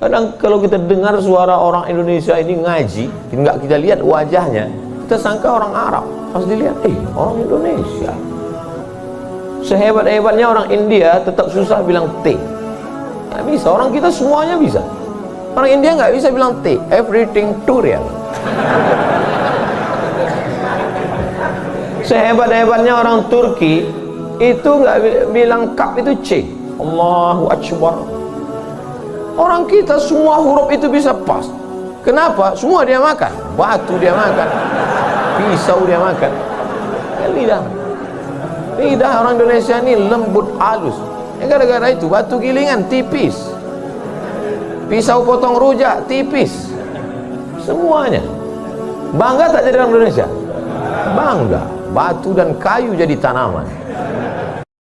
kadang kalau kita dengar suara orang Indonesia ini ngaji nggak kita lihat wajahnya kita sangka orang Arab. Pas dilihat eh orang Indonesia. Sehebat-hebatnya orang India tetap susah bilang T. Nggak bisa, orang kita semuanya bisa. Orang India nggak bisa bilang T. Everything real sehebat-hebatnya orang Turki itu nggak bilang kap itu C. Allahu Akbar orang kita semua huruf itu bisa pas. Kenapa? semua dia makan. Batu dia makan. Pisau dia makan. Ya, lidah. Lidah orang Indonesia ini lembut halus. Ya gara-gara itu batu gilingan tipis. Pisau potong rujak tipis. Semuanya. Bangga tak jadi orang Indonesia? Bangga. Batu dan kayu jadi tanaman